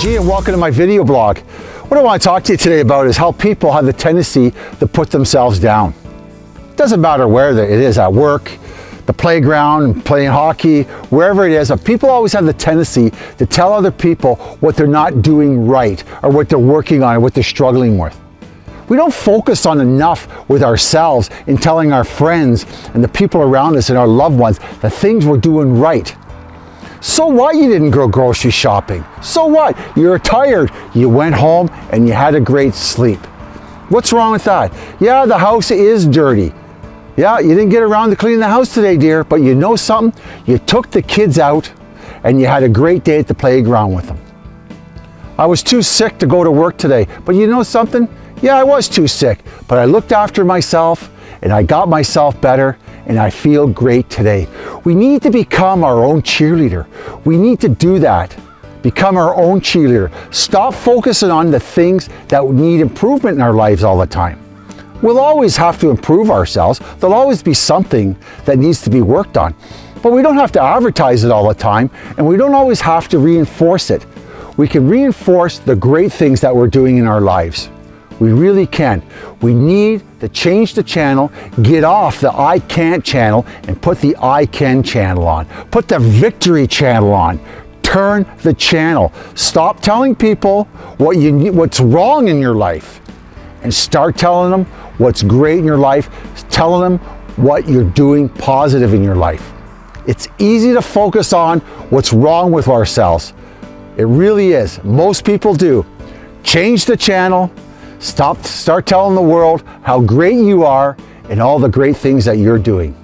G and welcome to my video blog. What I want to talk to you today about is how people have the tendency to put themselves down. It doesn't matter where it is, at work, the playground, playing hockey, wherever it is, people always have the tendency to tell other people what they're not doing right or what they're working on or what they're struggling with. We don't focus on enough with ourselves in telling our friends and the people around us and our loved ones the things we're doing right. So what you didn't go grocery shopping? So what? You're tired. You went home and you had a great sleep. What's wrong with that? Yeah, the house is dirty. Yeah, you didn't get around to cleaning the house today, dear, but you know something? You took the kids out and you had a great day at the playground with them. I was too sick to go to work today, but you know something? Yeah, I was too sick, but I looked after myself and I got myself better and I feel great today. We need to become our own cheerleader. We need to do that. Become our own cheerleader. Stop focusing on the things that need improvement in our lives all the time. We'll always have to improve ourselves. There'll always be something that needs to be worked on. But we don't have to advertise it all the time and we don't always have to reinforce it. We can reinforce the great things that we're doing in our lives. We really can. We need to change the channel, get off the I can't channel and put the I can channel on. Put the victory channel on. Turn the channel. Stop telling people what you what's wrong in your life and start telling them what's great in your life, telling them what you're doing positive in your life. It's easy to focus on what's wrong with ourselves. It really is. Most people do. Change the channel, Stop, start telling the world how great you are and all the great things that you're doing.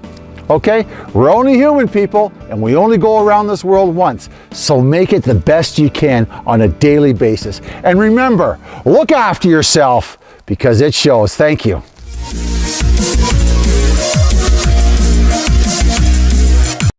Okay, we're only human people and we only go around this world once. So make it the best you can on a daily basis. And remember, look after yourself because it shows. Thank you.